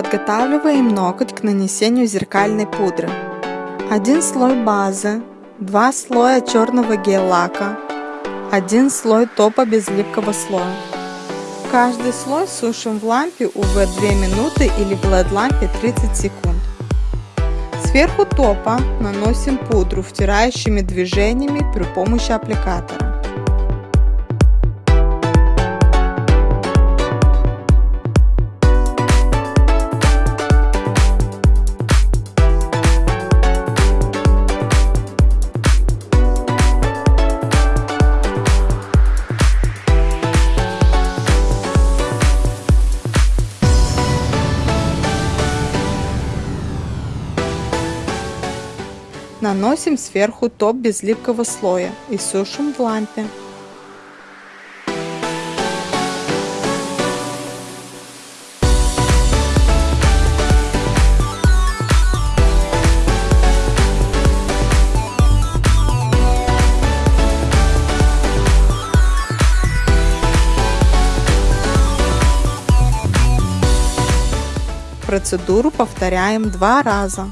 Подготавливаем ноготь к нанесению зеркальной пудры. Один слой базы, два слоя черного гель-лака, один слой топа без липкого слоя. Каждый слой сушим в лампе UV 2 минуты или в LED лампе 30 секунд. Сверху топа наносим пудру втирающими движениями при помощи аппликатора. Наносим сверху топ без липкого слоя и сушим в лампе. Процедуру повторяем два раза.